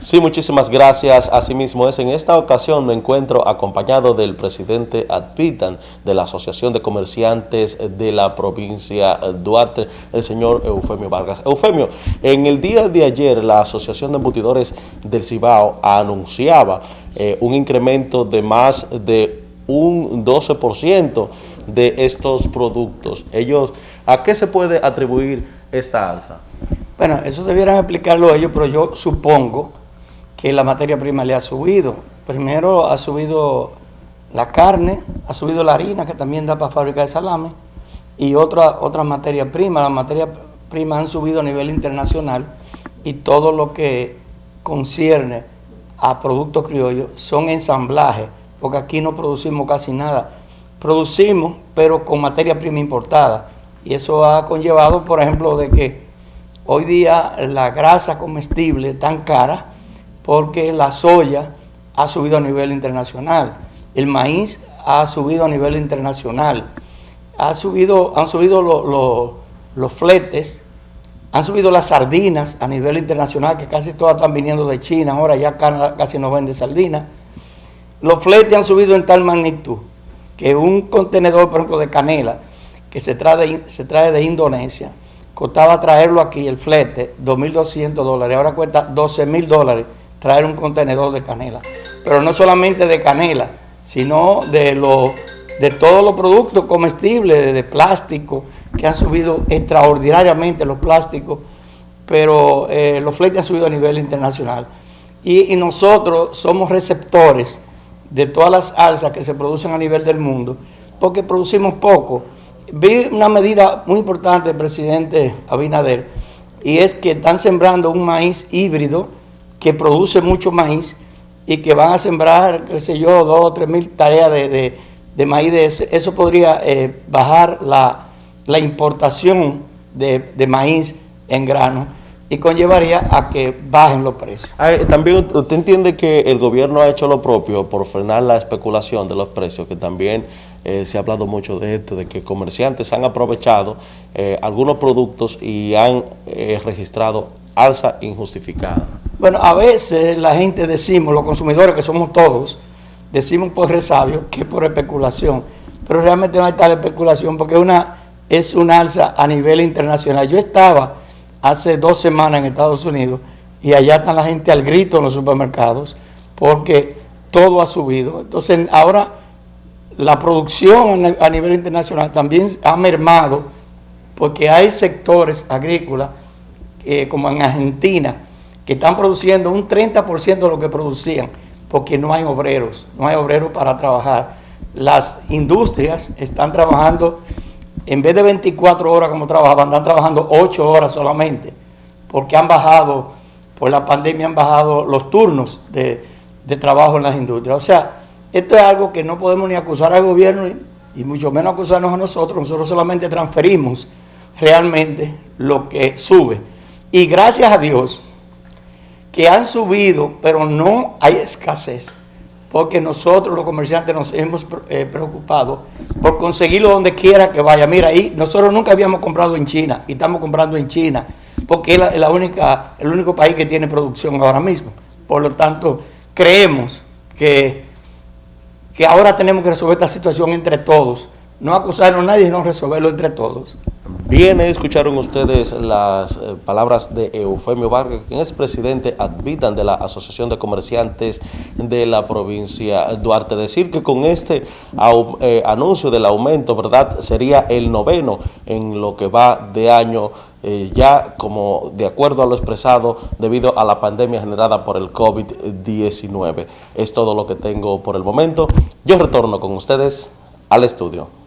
Sí, muchísimas gracias. Asimismo es, en esta ocasión me encuentro acompañado del presidente Adpitan de la Asociación de Comerciantes de la provincia Duarte, el señor Eufemio Vargas. Eufemio, en el día de ayer la Asociación de Embutidores del Cibao anunciaba eh, un incremento de más de un 12% de estos productos. Ellos, ¿A qué se puede atribuir esta alza? Bueno, eso debieran explicarlo ellos, pero yo supongo que la materia prima le ha subido. Primero ha subido la carne, ha subido la harina, que también da para fabricar salame, y otra, otra materia prima. Las materias primas han subido a nivel internacional y todo lo que concierne a productos criollos son ensamblajes, porque aquí no producimos casi nada. Producimos, pero con materia prima importada. Y eso ha conllevado, por ejemplo, de que hoy día la grasa comestible tan cara porque la soya ha subido a nivel internacional, el maíz ha subido a nivel internacional, ha subido, han subido los fletes, han subido las sardinas a nivel internacional, que casi todas están viniendo de China, ahora ya casi no vende sardinas. Los fletes han subido en tal magnitud que un contenedor, por ejemplo, de canela, que se trae se trae de Indonesia, costaba traerlo aquí, el flete, 2.200 dólares, ahora cuesta 12.000 dólares traer un contenedor de canela. Pero no solamente de canela, sino de, lo, de todos los productos comestibles, de, plástico, que han subido extraordinariamente los plásticos, pero eh, los fletes han subido a nivel internacional. Y, nosotros somos receptores de todas las alzas que se producen a nivel del mundo, porque producimos poco. Vi una medida muy importante del presidente Abinader, y es que están sembrando un maíz híbrido, que produce mucho maíz y que van a sembrar, qué sé yo, dos o tres mil tareas de, maíz de Eso podría eh, bajar la, importación de, maíz en grano y conllevaría a que bajen los precios. Ah, eh, también usted entiende que el gobierno ha hecho lo propio por frenar la especulación de los precios, que también eh, se ha hablado mucho de esto, de que comerciantes han aprovechado algunos productos y han registrado alza injustificada. Bueno, a veces la gente decimos, los consumidores que somos todos, decimos por resabio que por especulación, pero realmente no hay tal especulación porque una, es una alza a nivel internacional. Yo estaba hace dos semanas en Estados Unidos y allá está la gente al grito en los supermercados porque todo ha subido. Entonces ahora la producción a nivel internacional también ha mermado porque hay sectores agrícolas eh, como en Argentina que están produciendo un 30% de lo que producían, porque no hay obreros, no hay obreros para trabajar. Las industrias están trabajando, en vez de 24 horas como trabajaban, están trabajando 8 horas solamente, porque han bajado, por la pandemia han bajado los turnos de, trabajo en las industrias. O sea, esto es algo que no podemos ni acusar al gobierno y mucho menos acusarnos a nosotros, nosotros solamente transferimos realmente lo que sube. Y gracias a Dios, que han subido, pero no hay escasez, porque nosotros los comerciantes nos hemos eh, preocupado por conseguirlo donde quiera que vaya. Mira, ahí nosotros nunca habíamos comprado en China y estamos comprando en China, porque es la, única, el único país que tiene producción ahora mismo. Por lo tanto, creemos que, que ahora tenemos que resolver esta situación entre todos, no acusarnos a nadie, sino resolverlo entre todos. Bien, escucharon ustedes las eh, palabras de Eufemio Vargas, quien es presidente advitan de la Asociación de Comerciantes de la provincia Duarte. Decir que con este eh, anuncio del aumento, ¿verdad?, sería el noveno en lo que va de año, eh, ya como de acuerdo a lo expresado, debido a la pandemia generada por el COVID-19. Es todo lo que tengo por el momento. Yo retorno con ustedes al estudio.